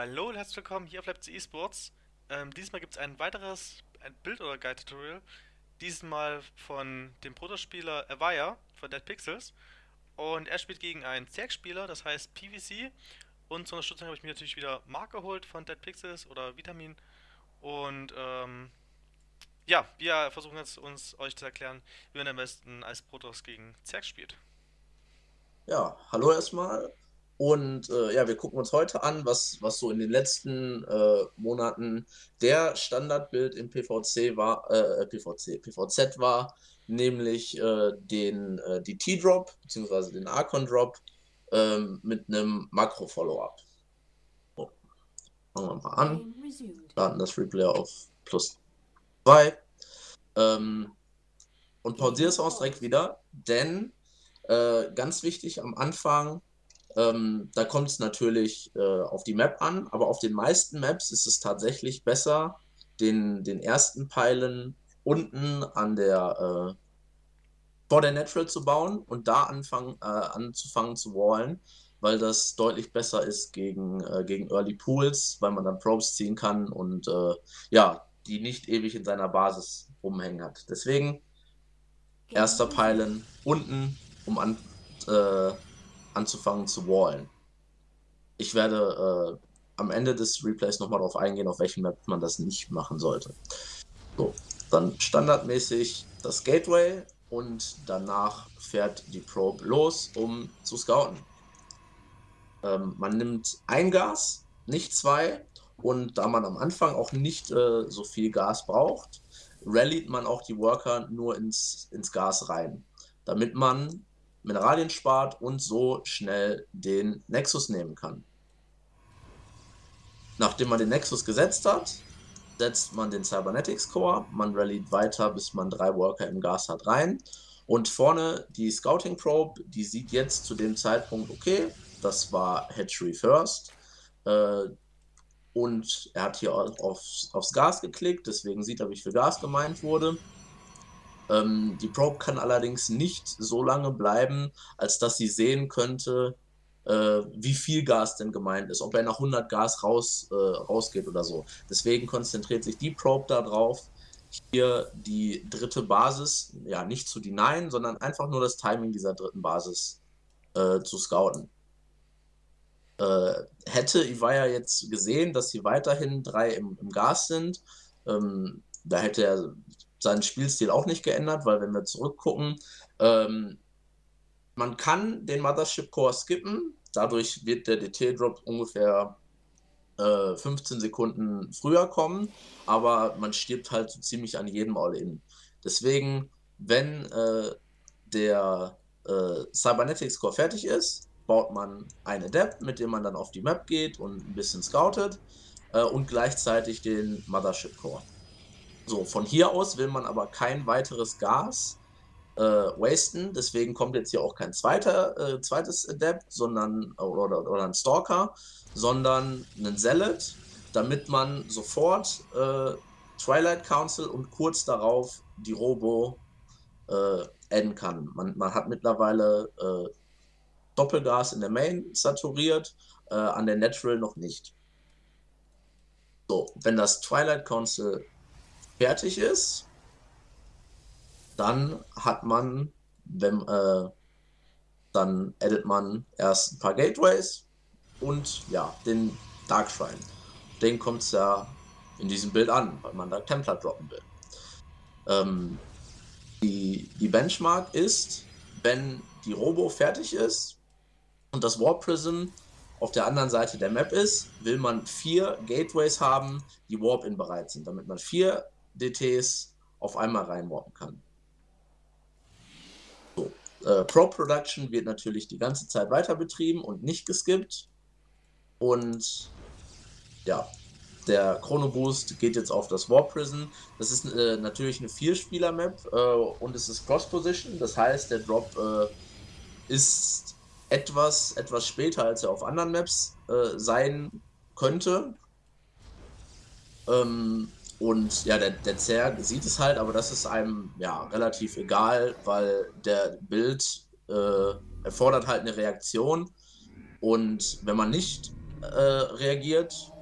Hallo und herzlich willkommen hier auf Leipzig Esports. Ähm, diesmal gibt es ein weiteres Bild- oder Guide-Tutorial. Diesmal von dem Protospieler Avaya von Dead Pixels. Und er spielt gegen einen Zerg-Spieler, das heißt PVC. Und zur Unterstützung habe ich mir natürlich wieder Mark geholt von Dead Pixels oder Vitamin. Und ähm, ja, wir versuchen jetzt uns euch zu erklären, wie man am besten als Protoss gegen Zerg spielt. Ja, hallo erstmal. Und äh, ja, wir gucken uns heute an, was, was so in den letzten äh, Monaten der Standardbild im PVC war, äh, PVC, PVZ war, nämlich äh, den, äh, die T-Drop bzw. den Archon-Drop ähm, mit einem Makro-Follow-up. So, fangen wir mal an. Laden das Replay auf plus 2. Ähm, und pausiere es auch direkt wieder, denn äh, ganz wichtig am Anfang, ähm, da kommt es natürlich äh, auf die Map an, aber auf den meisten Maps ist es tatsächlich besser, den, den ersten Peilen unten an der äh, vor der Natural zu bauen und da anfangen, äh, anzufangen zu wallen, weil das deutlich besser ist gegen, äh, gegen Early Pools, weil man dann Probes ziehen kann und äh, ja, die nicht ewig in seiner Basis rumhängen hat. Deswegen erster Peilen unten um an, äh, anzufangen zu wallen. Ich werde äh, am Ende des Replays nochmal darauf eingehen, auf welchem Map man das nicht machen sollte. So, dann standardmäßig das Gateway und danach fährt die Probe los, um zu scouten. Ähm, man nimmt ein Gas, nicht zwei, und da man am Anfang auch nicht äh, so viel Gas braucht, rallyt man auch die Worker nur ins, ins Gas rein, damit man Mineralien spart und so schnell den Nexus nehmen kann. Nachdem man den Nexus gesetzt hat, setzt man den Cybernetics Core, man rallyt weiter, bis man drei Worker im Gas hat rein. Und vorne die Scouting Probe, die sieht jetzt zu dem Zeitpunkt, okay, das war Hatchery First. Äh, und er hat hier aufs, aufs Gas geklickt, deswegen sieht er, wie viel Gas gemeint wurde. Ähm, die Probe kann allerdings nicht so lange bleiben, als dass sie sehen könnte, äh, wie viel Gas denn gemeint ist, ob er nach 100 Gas raus, äh, rausgeht oder so. Deswegen konzentriert sich die Probe darauf, hier die dritte Basis, ja, nicht zu denyen, sondern einfach nur das Timing dieser dritten Basis äh, zu scouten. Äh, hätte Iwaya jetzt gesehen, dass sie weiterhin drei im, im Gas sind, ähm, da hätte er seinen Spielstil auch nicht geändert, weil wenn wir zurückgucken, ähm, man kann den Mothership Core skippen, dadurch wird der DT-Drop ungefähr äh, 15 Sekunden früher kommen, aber man stirbt halt so ziemlich an jedem All-In. Deswegen, wenn äh, der äh, Cybernetics Core fertig ist, baut man ein Adept, mit dem man dann auf die Map geht und ein bisschen scoutet äh, und gleichzeitig den Mothership Core. So, von hier aus will man aber kein weiteres Gas äh, wasten, deswegen kommt jetzt hier auch kein zweiter, äh, zweites Adept, sondern oder, oder ein Stalker, sondern einen Zealot, damit man sofort äh, Twilight Council und kurz darauf die Robo äh, adden kann. Man, man hat mittlerweile äh, Doppelgas in der Main saturiert, äh, an der Natural noch nicht. So, wenn das Twilight Council fertig ist, dann hat man, wenn, äh, dann edit man erst ein paar Gateways und ja, den Dark Shrine. Den kommt es ja in diesem Bild an, weil man da Templar droppen will. Ähm, die, die Benchmark ist, wenn die Robo fertig ist und das Warp Prism auf der anderen Seite der Map ist, will man vier Gateways haben, die Warp-In bereit sind, damit man vier DTs auf einmal reinwarpen kann. So, äh, Pro Production wird natürlich die ganze Zeit weiter betrieben und nicht geskippt. Und ja, der Chrono Boost geht jetzt auf das Warp Prison. Das ist äh, natürlich eine Vierspieler-Map äh, und es ist Cross-Position. Das heißt, der Drop äh, ist etwas, etwas später, als er auf anderen Maps äh, sein könnte. Ähm, und ja, der, der Zerg sieht es halt, aber das ist einem ja relativ egal, weil der Bild äh, erfordert halt eine Reaktion. Und wenn man nicht äh, reagiert,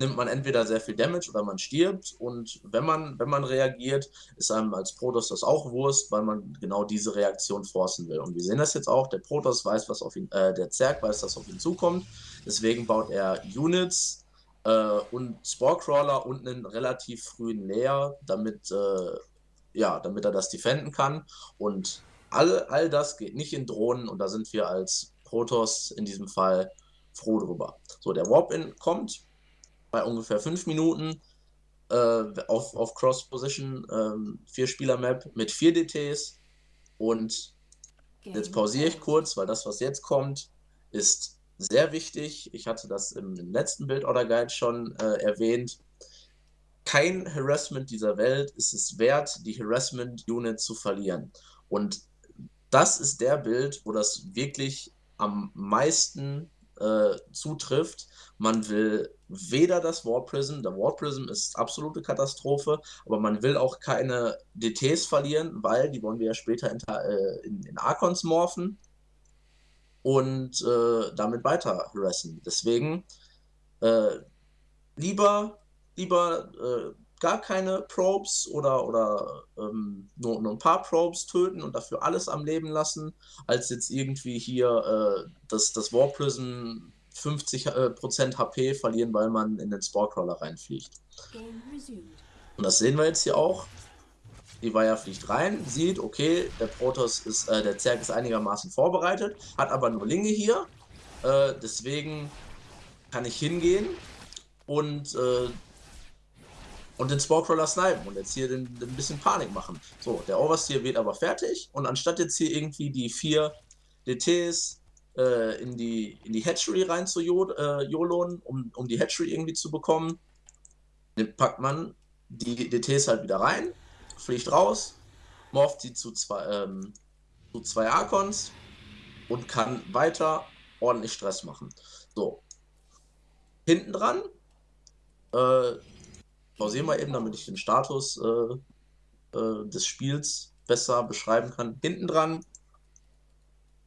nimmt man entweder sehr viel Damage oder man stirbt. Und wenn man, wenn man reagiert, ist einem als Protoss das auch Wurst, weil man genau diese Reaktion forcen will. Und wir sehen das jetzt auch, der Protoss weiß, was auf ihn, äh, der Zerg weiß, was auf ihn zukommt. Deswegen baut er Units äh, und Sporecrawler und einen relativ frühen Layer, damit, äh, ja, damit er das defenden kann. Und all, all das geht nicht in Drohnen und da sind wir als Protoss in diesem Fall froh drüber. So, der Warp-In kommt, bei ungefähr fünf Minuten äh, auf, auf Cross-Position, ähm, Vier-Spieler-Map mit vier DTs. Und jetzt pausiere ich kurz, weil das, was jetzt kommt, ist sehr wichtig. Ich hatte das im, letzten Build-Order-Guide schon äh, erwähnt. Kein Harassment dieser Welt ist es wert, die Harassment-Unit zu verlieren. Und das ist der Bild, wo das wirklich am meisten äh, zutrifft. Man will weder das War Prism, der War Prism ist absolute Katastrophe, aber man will auch keine DTs verlieren, weil die wollen wir ja später in, äh, in, in Archons morphen und äh, damit weiter harassen. Deswegen äh, lieber, lieber äh, gar keine Probes oder, oder ähm, nur, nur ein paar Probes töten und dafür alles am Leben lassen, als jetzt irgendwie hier äh, das, das War Prism 50% HP verlieren, weil man in den Sporecrawler reinfliegt. Und das sehen wir jetzt hier auch. Die Weiher fliegt rein, sieht, okay, der Protoss ist, äh, der Zerg ist einigermaßen vorbereitet, hat aber nur Linge hier. Äh, deswegen kann ich hingehen und äh, und den Sporecrawler snipen und jetzt hier den, den, ein bisschen Panik machen. So, der Oversteer wird aber fertig und anstatt jetzt hier irgendwie die vier DTs äh, in, die, in die Hatchery rein zu äh, jolon, um, um die Hatchery irgendwie zu bekommen, dann packt man die DTs halt wieder rein, fliegt raus, morpht sie zu zwei, ähm, zu zwei Archons und kann weiter ordentlich Stress machen. So. Hinten dran äh, pausieren wir eben, damit ich den Status äh, äh, des Spiels besser beschreiben kann. Hinten dran,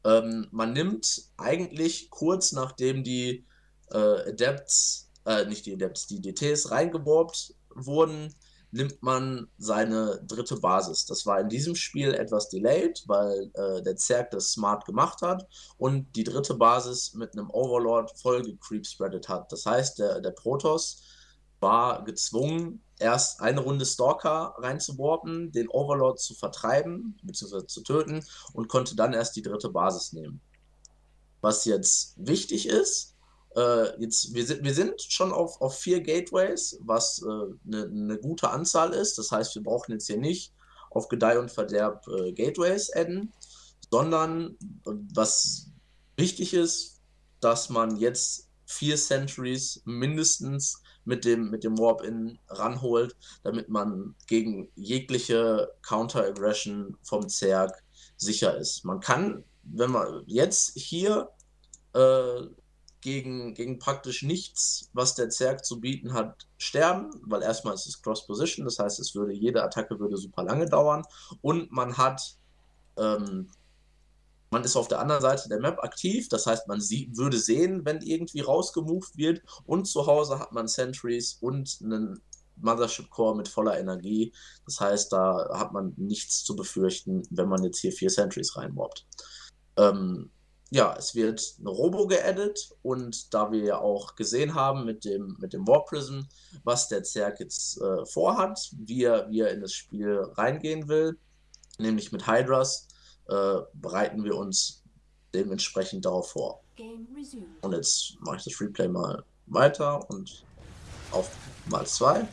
ähm, man nimmt eigentlich kurz nachdem die äh, Adepts, äh, nicht die Adepts, die DTs reingeworbt wurden, nimmt man seine dritte Basis. Das war in diesem Spiel etwas delayed, weil äh, der Zerg das smart gemacht hat und die dritte Basis mit einem Overlord voll gecreepspreadet hat. Das heißt, der, der Protoss war gezwungen, erst eine Runde Stalker reinzuwarpen, den Overlord zu vertreiben bzw. zu töten und konnte dann erst die dritte Basis nehmen. Was jetzt wichtig ist, äh, jetzt, wir, sind, wir sind schon auf, auf vier Gateways, was eine äh, ne gute Anzahl ist. Das heißt, wir brauchen jetzt hier nicht auf Gedeih und Verderb äh, Gateways adden, sondern was wichtig ist, dass man jetzt vier Centuries mindestens mit dem, mit dem Warp-In ranholt, damit man gegen jegliche Counter-Aggression vom Zerg sicher ist. Man kann, wenn man jetzt hier äh, gegen, gegen praktisch nichts, was der Zerg zu bieten hat, sterben, weil erstmal ist es Cross-Position, das heißt, es würde jede Attacke würde super lange dauern und man hat ähm, man ist auf der anderen Seite der Map aktiv, das heißt, man sie würde sehen, wenn irgendwie rausgemoved wird. Und zu Hause hat man Sentries und einen Mothership Core mit voller Energie. Das heißt, da hat man nichts zu befürchten, wenn man jetzt hier vier Sentries reinmobbt. Ähm, ja, es wird eine Robo geaddet und da wir ja auch gesehen haben mit dem, mit dem War Prism, was der Zerg jetzt äh, vorhat, wie er, wie er in das Spiel reingehen will, nämlich mit Hydras, äh, bereiten wir uns dementsprechend darauf vor. Und jetzt mache ich das Replay mal weiter und auf mal zwei.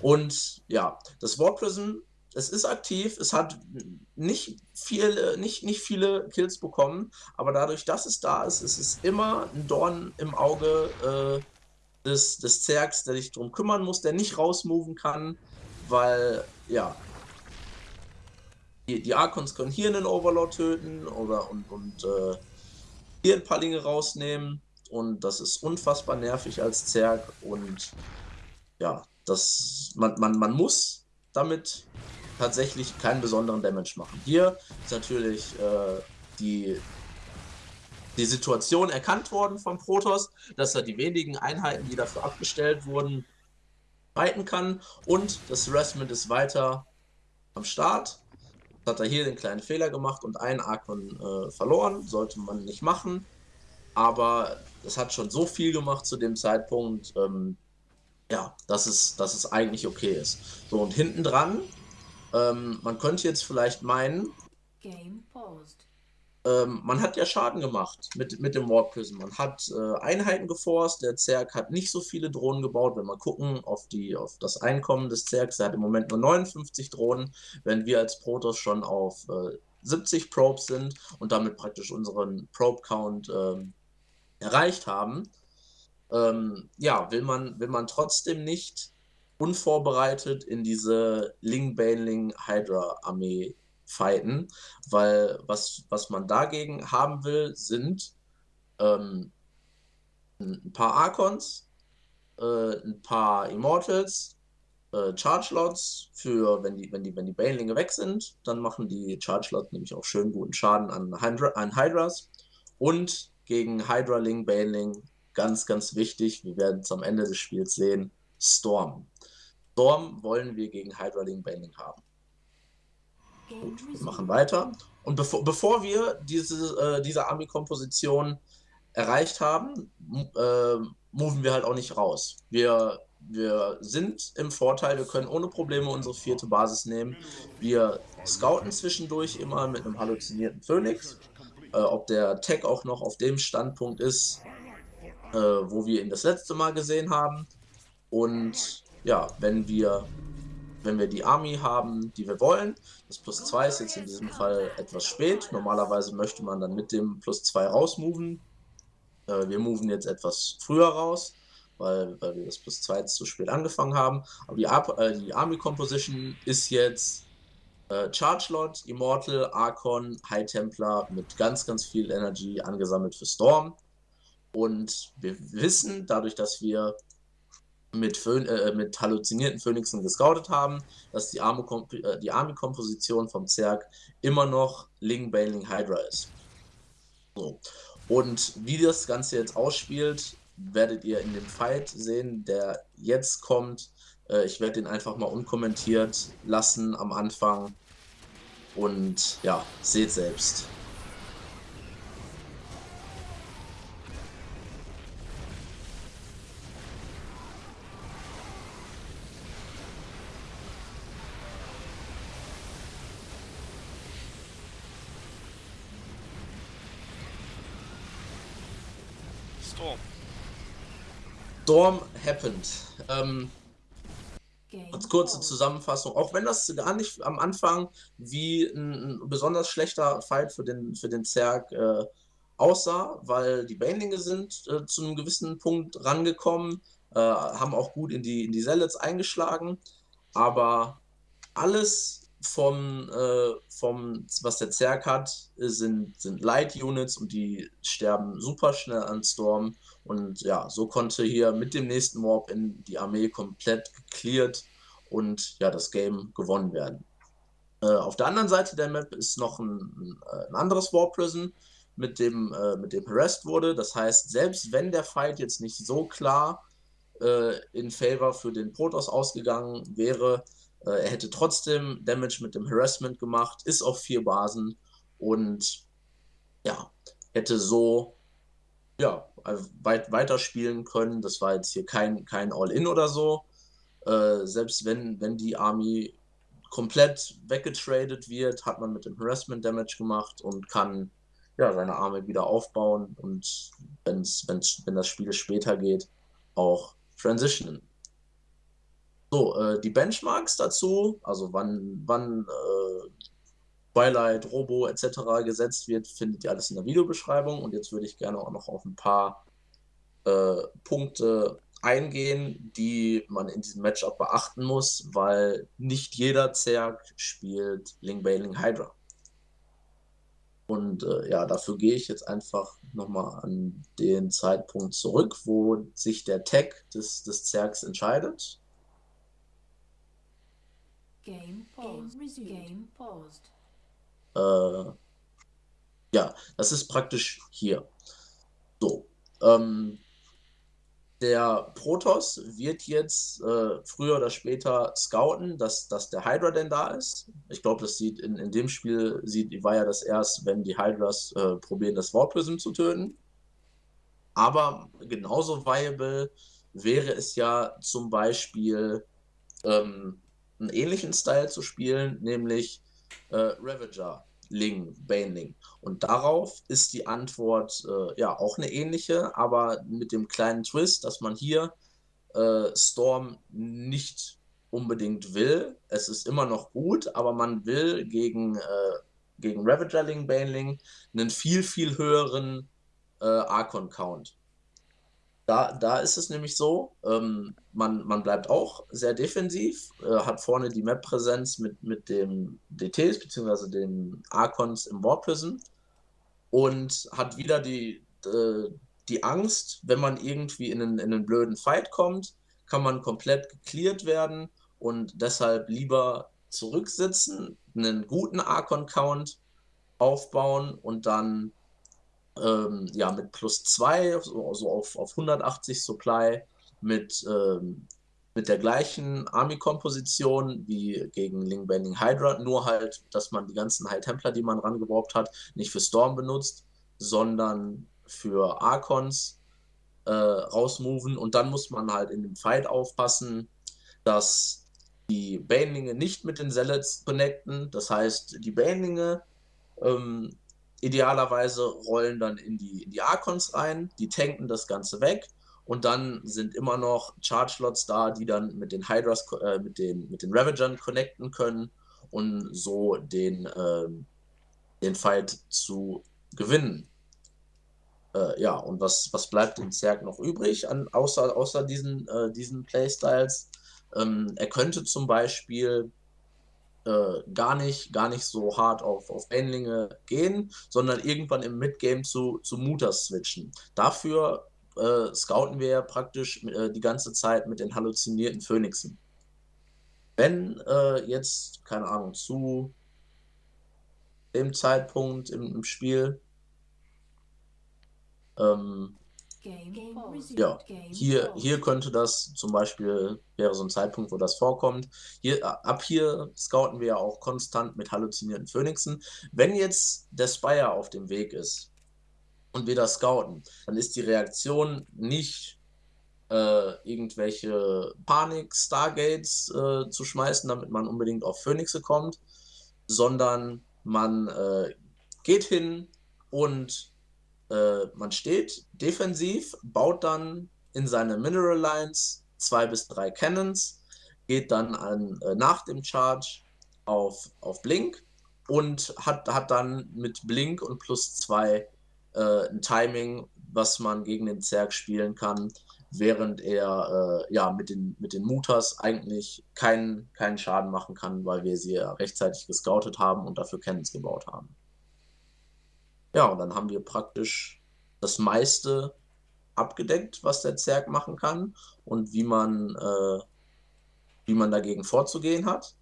Und ja, das War Prism, es ist aktiv, es hat nicht, viel, nicht, nicht viele Kills bekommen, aber dadurch, dass es da ist, ist es immer ein Dorn im Auge äh, des, des Zergs, der sich darum kümmern muss, der nicht rausmoven kann, weil ja, die, die Archons können hier einen Overlord töten oder und, und äh, hier ein paar Linge rausnehmen. Und das ist unfassbar nervig als Zerg. Und ja, das, man, man, man muss damit tatsächlich keinen besonderen Damage machen. Hier ist natürlich äh, die die Situation erkannt worden vom Protoss, dass er die wenigen Einheiten, die dafür abgestellt wurden, fighten kann und das Harassment ist weiter am Start. Hat er hier den kleinen Fehler gemacht und einen Arkon äh, verloren, sollte man nicht machen. Aber es hat schon so viel gemacht zu dem Zeitpunkt, ähm, ja, dass es, dass es eigentlich okay ist. So, und hinten dran, ähm, man könnte jetzt vielleicht meinen, ähm, man hat ja Schaden gemacht mit, mit dem Warp Prism. Man hat äh, Einheiten geforst, der Zerg hat nicht so viele Drohnen gebaut. Wenn wir gucken auf, die, auf das Einkommen des Zergs, der hat im Moment nur 59 Drohnen, wenn wir als Protoss schon auf äh, 70 Probes sind und damit praktisch unseren Probe-Count äh, erreicht haben. Ähm, ja, will man, will man trotzdem nicht unvorbereitet in diese Ling Baneling Hydra Armee fighten, weil was, was man dagegen haben will, sind ähm, ein paar Archons, äh, ein paar Immortals, äh, Charge Lots für, wenn die, wenn die, wenn die Banelinge weg sind, dann machen die Charge Lots nämlich auch schön guten Schaden an, Hydra, an Hydras. Und gegen Hydraling, Baneling, ganz, ganz wichtig, wir werden es am Ende des Spiels sehen, Storm. Storm wollen wir gegen Hydraling, Baneling haben. Gut, wir machen weiter. Und bevor, bevor wir diese, äh, diese Army-Komposition erreicht haben, äh, moven wir halt auch nicht raus. Wir, wir sind im Vorteil, wir können ohne Probleme unsere vierte Basis nehmen. Wir scouten zwischendurch immer mit einem halluzinierten Phoenix. Äh, ob der Tech auch noch auf dem Standpunkt ist, äh, wo wir ihn das letzte Mal gesehen haben. Und ja, wenn wir wenn wir die Army haben, die wir wollen. Das plus 2 ist jetzt in diesem Fall etwas spät. Normalerweise möchte man dann mit dem plus 2 rausmoven. Äh, wir moven jetzt etwas früher raus, weil, weil wir das plus 2 zu spät angefangen haben. Aber die, äh, die Army Composition ist jetzt äh, Charge Lot, Immortal, Archon, High Templar mit ganz, ganz viel Energy angesammelt für Storm. Und wir wissen, dadurch, dass wir mit, Phön äh, mit halluzinierten Phönixen gescoutet haben, dass die, äh, die Army-Komposition vom Zerg immer noch Ling Baneling Hydra ist. So. Und wie das Ganze jetzt ausspielt, werdet ihr in dem Fight sehen, der jetzt kommt. Äh, ich werde den einfach mal unkommentiert lassen am Anfang. Und ja, seht selbst. Storm happened. Ähm, als kurze Zusammenfassung, auch wenn das gar nicht am Anfang wie ein, ein besonders schlechter Fight für den, für den Zerg äh, aussah, weil die Banelinge sind äh, zu einem gewissen Punkt rangekommen, äh, haben auch gut in die, in die Zealots eingeschlagen, aber alles vom, äh, vom, was der Zerg hat, sind, sind Light Units und die sterben super schnell an Storm. Und ja, so konnte hier mit dem nächsten Warp in die Armee komplett gecleared und ja, das Game gewonnen werden. Äh, auf der anderen Seite der Map ist noch ein, ein, anderes Warp Prison, mit dem, äh, mit dem harassed wurde. Das heißt, selbst wenn der Fight jetzt nicht so klar äh, in Favor für den Protoss ausgegangen wäre, äh, er hätte trotzdem Damage mit dem Harassment gemacht, ist auf vier Basen und ja, hätte so ja, also weit, weiterspielen können. Das war jetzt hier kein, kein All-In oder so. Äh, selbst wenn, wenn die Army komplett weggetradet wird, hat man mit dem Harassment Damage gemacht und kann ja, seine Arme wieder aufbauen und wenn's, wenn's, wenn das Spiel später geht, auch transitionen. So, äh, die Benchmarks dazu, also wann, wann äh, Twilight, Robo etc. gesetzt wird, findet ihr alles in der Videobeschreibung. Und jetzt würde ich gerne auch noch auf ein paar äh, Punkte eingehen, die man in diesem Matchup beachten muss, weil nicht jeder Zerg spielt Ling Bailing Hydra. Und äh, ja, dafür gehe ich jetzt einfach nochmal an den Zeitpunkt zurück, wo sich der Tag des, des Zergs entscheidet. Game paused. Game paused. Äh, Ja, das ist praktisch hier. So. Ähm, der Protoss wird jetzt äh, früher oder später scouten, dass, dass der Hydra denn da ist. Ich glaube, das sieht in, in dem Spiel sieht war ja das erst, wenn die Hydras äh, probieren, das Warprism zu töten. Aber genauso viable wäre es ja zum Beispiel ähm, einen ähnlichen Style zu spielen, nämlich äh, Ravager, Ling, Baneling. Und darauf ist die Antwort äh, ja auch eine ähnliche, aber mit dem kleinen Twist, dass man hier äh, Storm nicht unbedingt will. Es ist immer noch gut, aber man will gegen, äh, gegen Ravagerling, Baneling einen viel, viel höheren äh, Archon-Count. Da, da ist es nämlich so, ähm, man, man bleibt auch sehr defensiv, äh, hat vorne die Map-Präsenz mit, mit dem DTs bzw. den Archons im Warp Prison und hat wieder die, äh, die Angst, wenn man irgendwie in einen, in einen blöden Fight kommt, kann man komplett geklärt werden und deshalb lieber zurücksitzen, einen guten Archon-Count aufbauen und dann ähm, ja, mit plus 2, so, also auf, auf 180 Supply, mit, ähm, mit der gleichen Army-Komposition wie gegen Ling Bending Hydra, nur halt, dass man die ganzen High Templar, die man rangeworbt hat, nicht für Storm benutzt, sondern für Archons äh, rausmoven und dann muss man halt in dem Fight aufpassen, dass die Banelinge nicht mit den Zealots connecten. Das heißt, die Banelinge ähm, Idealerweise rollen dann in die, in die Archons rein, die tanken das Ganze weg und dann sind immer noch Charge-Slots da, die dann mit den Hydras, äh, mit den, mit den Ravagern connecten können und so den, äh, den Fight zu gewinnen. Äh, ja, und was, was bleibt dem Zerg noch übrig, an, außer, außer diesen, äh, diesen Playstyles? Ähm, er könnte zum Beispiel äh, gar, nicht, gar nicht so hart auf, auf Endlinge gehen, sondern irgendwann im Midgame zu, zu Mutas switchen. Dafür äh, scouten wir praktisch äh, die ganze Zeit mit den halluzinierten Phönixen. Wenn äh, jetzt, keine Ahnung, zu dem Zeitpunkt im, im Spiel ähm, ja, hier, hier könnte das zum Beispiel, wäre so ein Zeitpunkt, wo das vorkommt. Hier, ab hier scouten wir ja auch konstant mit halluzinierten Phönixen. Wenn jetzt der Spire auf dem Weg ist und wir das scouten, dann ist die Reaktion nicht äh, irgendwelche Panik-Stargates äh, zu schmeißen, damit man unbedingt auf Phönixe kommt, sondern man äh, geht hin und äh, man steht defensiv, baut dann in seine Mineral Lines zwei bis drei Cannons, geht dann an, äh, nach dem Charge auf, auf Blink und hat, hat dann mit Blink und plus zwei äh, ein Timing, was man gegen den Zerg spielen kann, während er äh, ja mit den, mit den Mutas eigentlich keinen, keinen Schaden machen kann, weil wir sie ja rechtzeitig gescoutet haben und dafür Cannons gebaut haben. Ja, und dann haben wir praktisch das meiste abgedeckt, was der Zerg machen kann und wie man, äh, wie man dagegen vorzugehen hat.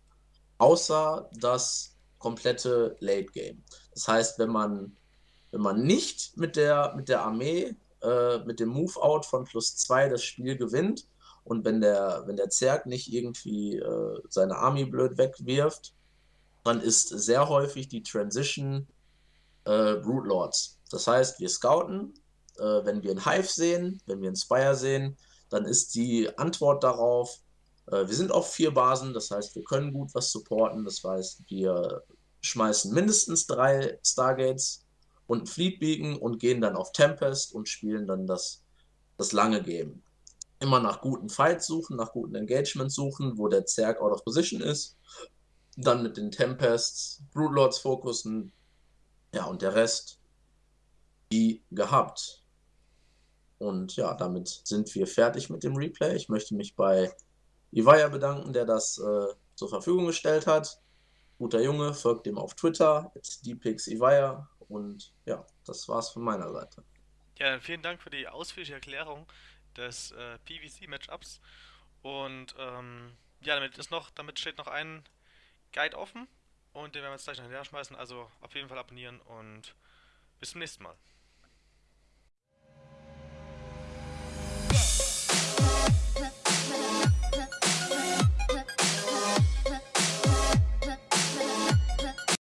Außer das komplette Late Game. Das heißt, wenn man, wenn man nicht mit der, mit der Armee, äh, mit dem Move-Out von plus 2 das Spiel gewinnt und wenn der, wenn der Zerg nicht irgendwie äh, seine Army blöd wegwirft, dann ist sehr häufig die Transition äh, Lords. Das heißt, wir scouten, äh, wenn wir einen Hive sehen, wenn wir einen Spire sehen, dann ist die Antwort darauf, äh, wir sind auf vier Basen, das heißt, wir können gut was supporten, das heißt, wir schmeißen mindestens drei Stargates und ein Fleet Beacon und gehen dann auf Tempest und spielen dann das, das lange Game. Immer nach guten Fights suchen, nach guten Engagements suchen, wo der Zerg out of position ist. Dann mit den Tempests, Broodlords Lords fokussen, ja, und der Rest wie gehabt. Und ja, damit sind wir fertig mit dem Replay. Ich möchte mich bei Ivaya bedanken, der das äh, zur Verfügung gestellt hat. Guter Junge, folgt dem auf Twitter, dpixivaya. Und ja, das war's von meiner Seite. Ja, vielen Dank für die ausführliche Erklärung des äh, PVC-Matchups. Und ähm, ja, damit ist noch, damit steht noch ein Guide offen. Und den werden wir jetzt gleich noch hinterher schmeißen. Also auf jeden Fall abonnieren und bis zum nächsten Mal.